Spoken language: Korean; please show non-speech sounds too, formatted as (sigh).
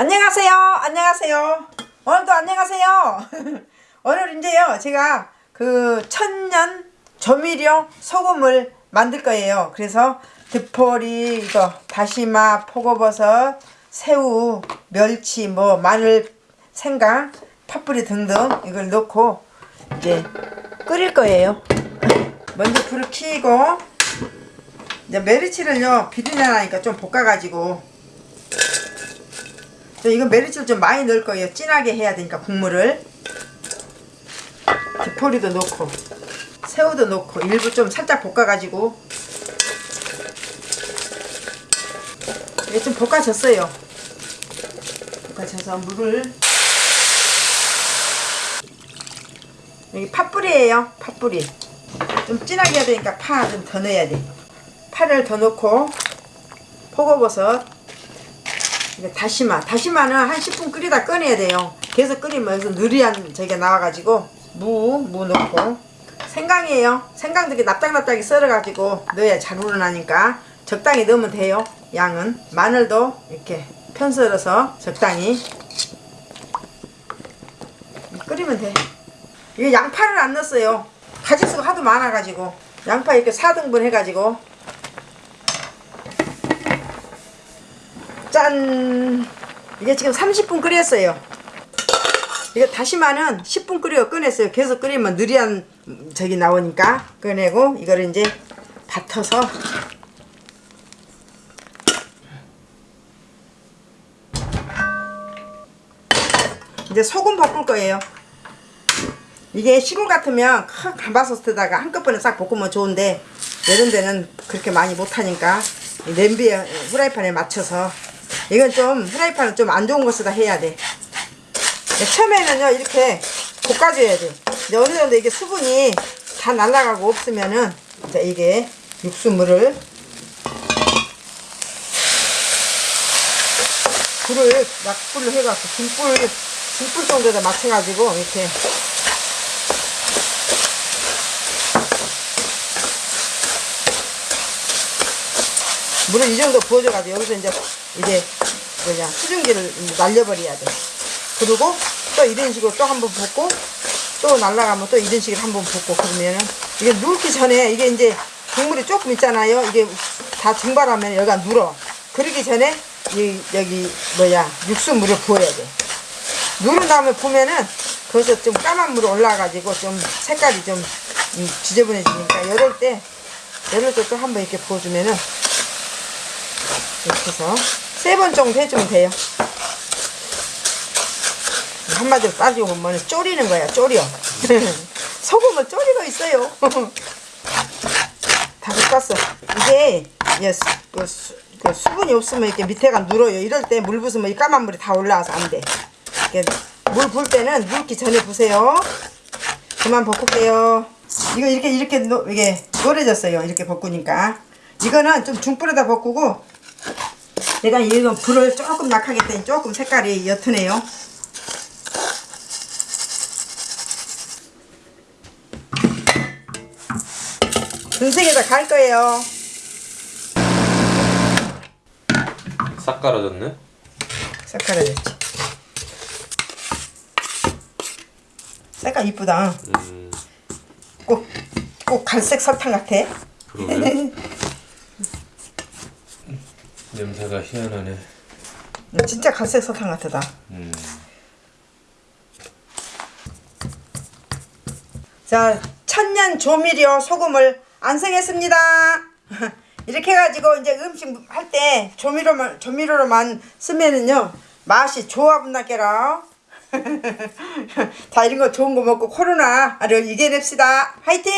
안녕하세요. 안녕하세요. 오늘도 안녕하세요. (laughs) 오늘 이제요. 제가 그 천년 조미료 소금을 만들 거예요. 그래서 드포리, 이거 다시마, 포고버섯, 새우, 멸치, 뭐 마늘, 생강, 파뿌리 등등 이걸 넣고 이제 끓일 거예요. (laughs) 먼저 불을 켜고 이제 메리치를요 비린내 나니까 좀 볶아가지고 저 이건 메리치를 좀 많이 넣을 거예요. 진하게 해야 되니까 국물을 디포리도 넣고 새우도 넣고 일부 좀 살짝 볶아가지고 이게 좀 볶아졌어요. 볶아져서 물을 여기 팥뿌리예요. 팥뿌리 좀 진하게 해야 되니까 파 좀 더 넣어야 돼. 파를 더 넣고 포고버섯 다시마 다시마는 한 10분 끓이다 꺼내야 돼요. 계속 끓이면 여기서 느리한 저게 나와가지고 무, 무 넣고. 생강이에요. 생강도 이렇게 납작납작이 썰어가지고 넣어야 잘 우러나니까 적당히 넣으면 돼요 양은. 마늘도 이렇게 편 썰어서 적당히 끓이면 돼. 이게 양파를 안 넣었어요. 가지수가 하도 많아가지고. 양파 이렇게 4등분 해가지고 짠. 이게 지금 30분 끓였어요. 이거 다시마는 10분 끓여 꺼냈어요. 계속 끓이면 느리한 저기 나오니까 꺼내고 이거를 이제 밭어서 이제 소금 볶을 거예요. 이게 시골 같으면 큰 감바소스에다가 한꺼번에 싹 볶으면 좋은데 이런 데는 그렇게 많이 못하니까 냄비에 후라이팬에 맞춰서 이건 좀 후라이팬은 좀 안 좋은 것으로 해야 돼. 처음에는요 이렇게 볶아줘야 돼 근데 어느 정도 이게 수분이 다 날아가고 없으면은 이제 이게 육수물을 불을 약불로 해갖고 중불 중불 정도에다 맞춰가지고 이렇게 물을 이 정도 부어줘가지고 여기서 이제 이제 뭐냐 수증기를 날려버려야 돼. 그리고 또 이런 식으로 또 한번 볶고 또 날라가면 또 이런 식으로 한번 볶고 그러면은 이게 누기 전에 이게 이제 국물이 조금 있잖아요. 이게 다 증발하면 여기가 눌어. 그러기 전에 이 여기 뭐야 육수 물을 부어야 돼. 누른 다음에 보면은 거기서 좀 까만 물이 올라가지고 좀 색깔이 좀 음, 지저분해지니까 이럴 때 이럴 때 또 한 번 이렇게 부어주면은 이렇게 해서 세 번 정도 해주면 돼요. 한마디로 따지고 보면 졸이는 거야, 졸여. (laughs) 소금을 졸이고 있어요. (laughs) 다 볶았어. 이게 예, 수, 그, 수, 그 수분이 없으면 이렇게 밑에가 눌어요. 이럴 때 물 부으면 이 까만 물이 다 올라와서 안 돼. 물 부을 때는 묽기 전에 부세요. 그만 볶을게요. 이거 이렇게 이렇게 노, 이게 노래졌어요. 이렇게 볶으니까. 이거는 좀 중불에다 볶고 내가 이거 불을 조금 약하게 했더니 조금 색깔이 옅으네요. 등색에다 갈 거예요. 싹 갈아졌네? 색깔을 냈지. 색깔 이쁘다. 음, 꼭, 꼭 갈색 설탕 같아. 그러네. (laughs) 냄새가 희한하네. 진짜 갈색 설탕 같다. 음, 자, 천년 조미료 소금을 완성했습니다. (laughs) 이렇게 해가지고 이제 음식 할 때 조미료만 조미료로만 쓰면은요 맛이 좋아분다게라. (laughs) 자 이런 거 좋은 거 먹고 코로나를 이겨냅시다. 화이팅!